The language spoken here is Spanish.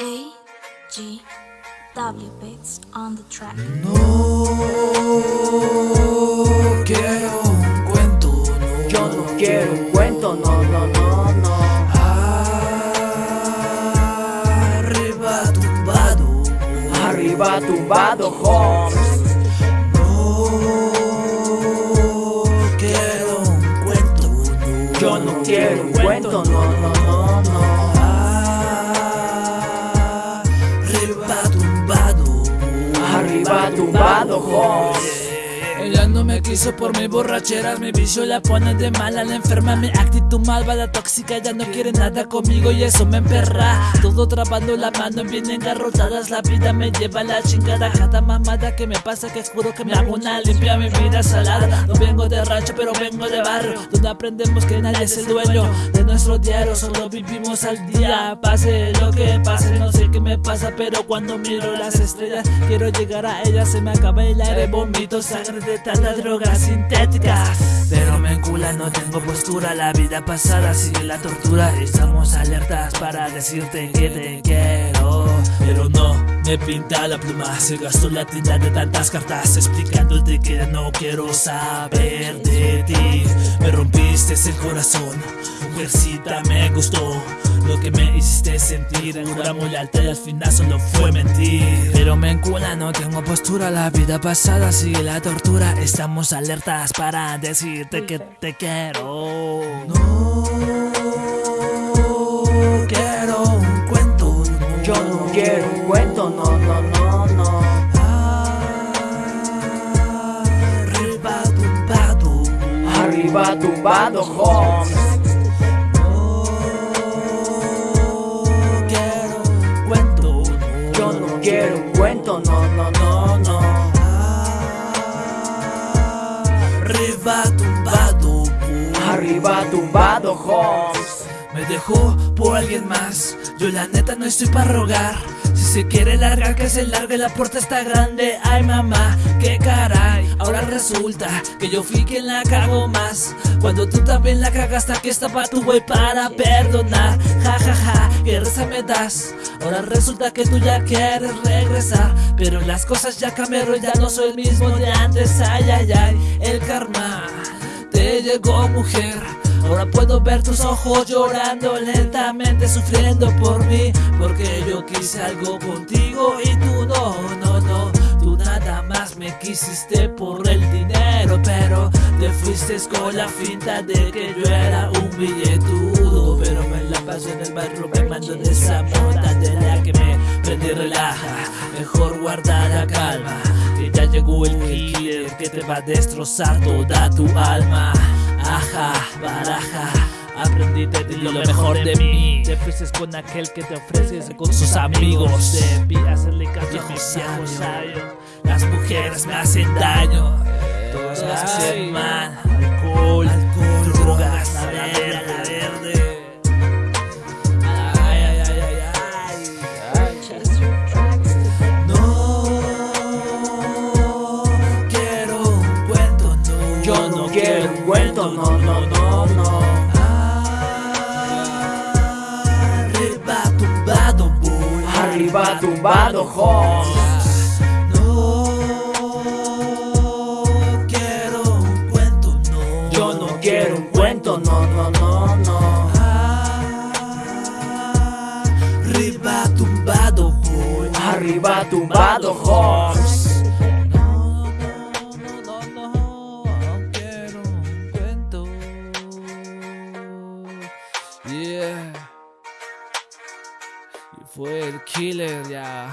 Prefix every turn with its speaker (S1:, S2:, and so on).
S1: G. W Beats on the track.
S2: No quiero un cuento, no.
S3: Yo no quiero un cuento, no, no, no, no.
S2: Arriba tumbado,
S3: Arriba tumbado, Holmes.
S2: no quiero un cuento, no.
S3: Yo no quiero un cuento, no, no, no,
S2: Arriba tumbado, Ella no me quiso por mi borrachera, mi vicio la pone de mala, la enferma, mi actitud malvada, tóxica, ya no quiere nada conmigo y eso me emperra. Todo trabando la mano, bien engarrotadas, la vida me lleva a la chingada. Cada mamada que me pasa, que juro que me hago una limpia, mi vida salada. No vengo de rancho, pero vengo de barrio, donde aprendemos que nadie es el dueño de nuestro diario, solo vivimos al día. Pase lo que pase, no sé qué me pasa, pero cuando miro las estrellas, quiero llegar a ellas, se me acaba el aire, vomito sangre de tanta droga sintética. Pero me encula, no tengo postura, la vida pasada sigue la tortura. Estamos alertas para decirte que te quiero, pero no. Me pinta la pluma, se gastó la tinta de tantas cartas explicándote que no quiero saber de ti. Me rompiste el corazón, mujercita me gustó lo que me hiciste sentir. Juramos lealtad y al final solo fue mentir. Pero me encula, no tengo postura, la vida pasada sigue la tortura. Estamos alertas para decirte que te quiero. No quiero un cuento, no.
S3: Yo no quiero un cuento, no, no, no, no.
S2: Arriba tumbado,
S3: Arriba tumbado, Holmes.
S2: Arriba tumbado,
S3: Arriba tumbado, Holmes.
S2: Me dejó por alguien más. Yo la neta no estoy para rogar. Si se quiere largar, que se largue, la puerta está grande. Ay mamá, qué caray. Ahora resulta que yo fui quien la cago más. Cuando tú también la cagaste, aquí estaba tu güey para perdonar. Ja ja ja, qué risa me das. Ahora resulta que tú ya quieres regresar. Pero las cosas ya cambiaron, ya no soy el mismo de antes. Ay ay ay, el karma te llegó mujer. Ahora puedo ver tus ojos llorando lentamente, sufriendo por mí. Porque yo quise algo contigo y tú no, no, no. Tú nada más me quisiste por el dinero, pero te fuiste con la finta de que yo era un billetudo. Pero me la paso en el barrio quemando de esa mota de la que me prende relaja. Mejor guarda la calma, que ya llegó el killer que te va a destrozar toda tu alma. Ajá, baraja. Aprendí de ti lo mejor de mí. Te fuiste con aquel que te ofreces con sus amigos. Debí hacerle caso a. Las mujeres me hacen daño. Todas me hacen mal. Cuento, no,
S3: no, no, no.
S2: Arriba tumbado voy.
S3: Arriba tumbado, Holmes.
S2: No quiero un cuento, no.
S3: Yo no quiero un cuento, no, no, no, no.
S2: Arriba tumbado voy.
S3: Arriba tumbado, Holmes.
S2: Fue el killer ya.